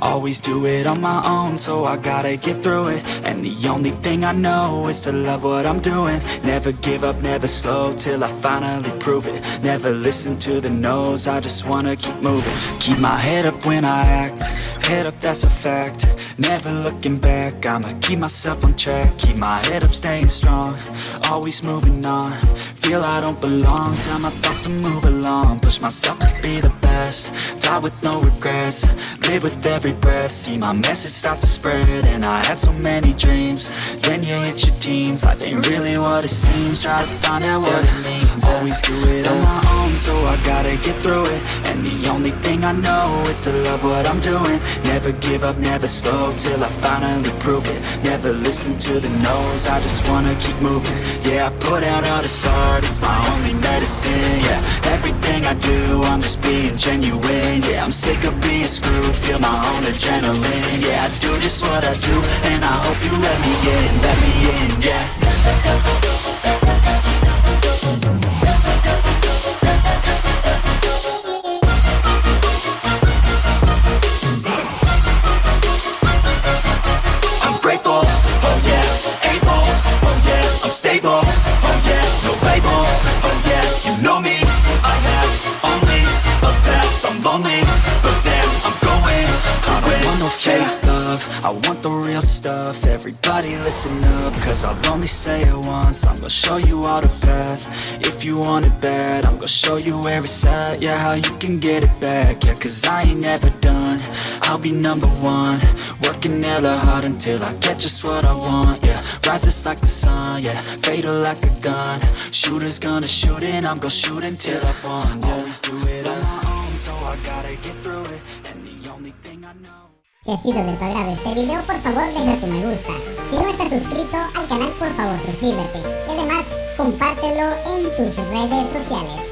Always do it on my own, so I gotta get through it. And the only thing I know is to love what I'm doing. Never give up, never slow, till I finally prove it. Never listen to the no's, I just wanna keep moving. Keep my head up when I act, head up that's a fact. Never looking back, I'ma keep myself on track. Keep my head up, staying strong, always moving on Feel I don't belong, tell my thoughts to move along. Push myself to be the best, die with no regrets. Live with every breath, see my message start to spread And I had so many dreams, then you hit your teens. Life ain't really what it seems, try to find out what it means. Always do it on my own, so I gotta get through it. And the only thing I know is to love what I'm doing. Never give up, never slow, till I finally prove it. Never listen to the no's, I just wanna keep moving. Yeah, I put out all this art, it's my only medicine Yeah, everything I do, I'm just being genuine Yeah, I'm sick of being screwed, feel my own adrenaline Yeah, I do just what I do, and I hope you let me in, let me in, yeah. I'm grateful, lonely, but damn, I'm going to I don't want no fake love, I want the real stuff, everybody listen up, cause I'll only say it once, I'm gonna show you all the path, if you want it bad, I'm gonna show you where it's at, yeah, how you can get it back, yeah, cause I ain't never done, I'll be number one, working hella hard until I get just what I want, yeah, rises like the sun, yeah, fatal like a gun, shooters gonna shoot and I'm gonna shoot until I won, yeah, always do it on my own, Si ha sido de tu agrado este video, por favor deja tu me gusta. Si no estás suscrito al canal, por favor suscríbete. Y además, compártelo en tus redes sociales.